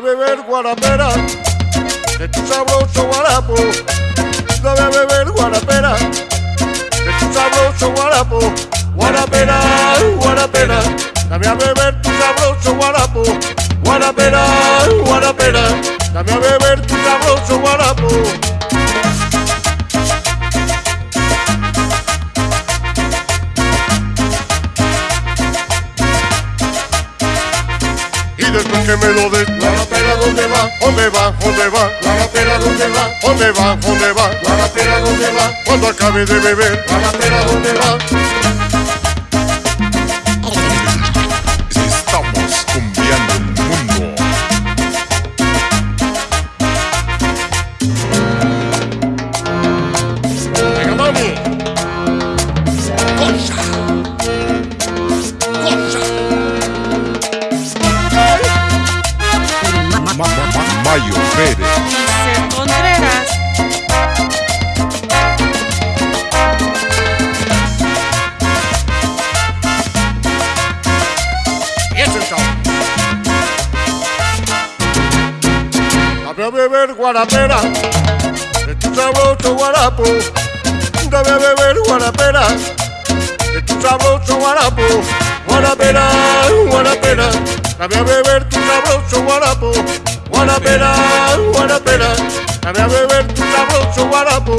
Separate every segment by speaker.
Speaker 1: guarapera, de tu sabroso guarapo. Dame a beber guarapera, de tu sabroso guarapo. Guarapera, guarapera, dame a beber tu sabroso guarapo. Guarapera, guarapera, dame a beber tu sabroso guarapo. Después que me lo des,
Speaker 2: Guarapera, ¿dónde va?
Speaker 1: ¿dónde va? ¿Dónde va?
Speaker 2: Guarapera, ¿dónde va?
Speaker 1: ¿Dónde va? ¿Dónde va?
Speaker 2: Guarapera, ¿dónde va?
Speaker 1: Cuando acabe de beber,
Speaker 2: Guarapera, ¿dónde va?
Speaker 3: Ma- Mayo Pérez.
Speaker 4: Contreras.
Speaker 1: Beber guarapera, de tu sabroso guarapo. A beber guarapera, de tu sabroso guarapo. Guarapera, guarapera, a beber. Guarapera, guarapera, dame a beber tu sabroso guarapo.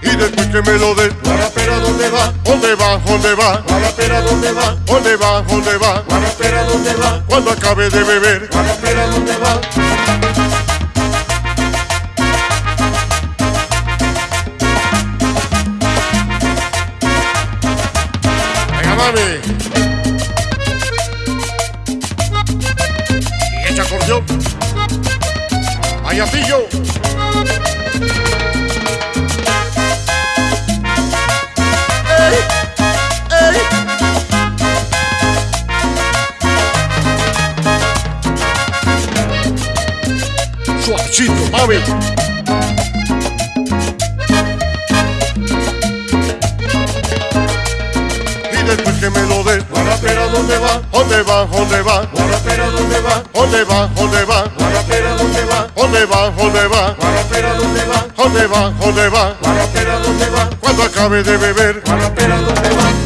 Speaker 1: Y después que me lo des,
Speaker 2: Guarapera, ¿dónde va?
Speaker 1: ¿dónde va? ¿Dónde va?
Speaker 2: Guarapera, ¿dónde va?
Speaker 1: ¿Dónde va? ¿Dónde va?
Speaker 2: Guarapera, ¿dónde va?
Speaker 1: Cuando acabe de beber, mami. Y echa acordeón. Payacillo. ¡Ey! ¡Ey! Suavecito, mami. Después que me lo des,
Speaker 2: Guarapera, ¿dónde va?
Speaker 1: ¿dónde va? ¿Dónde va?
Speaker 2: Guarapera, ¿dónde va?
Speaker 1: ¿Dónde va? ¿Dónde va?
Speaker 2: Guarapera, ¿dónde va?
Speaker 1: ¿Dónde va? ¿Dónde va?
Speaker 2: Guarapera, ¿dónde va?
Speaker 1: ¿Dónde va? ¿Dónde va?
Speaker 2: Guarapera, ¿dónde va?
Speaker 1: Cuando acabe de beber,
Speaker 2: Guarapera, ¿dónde va?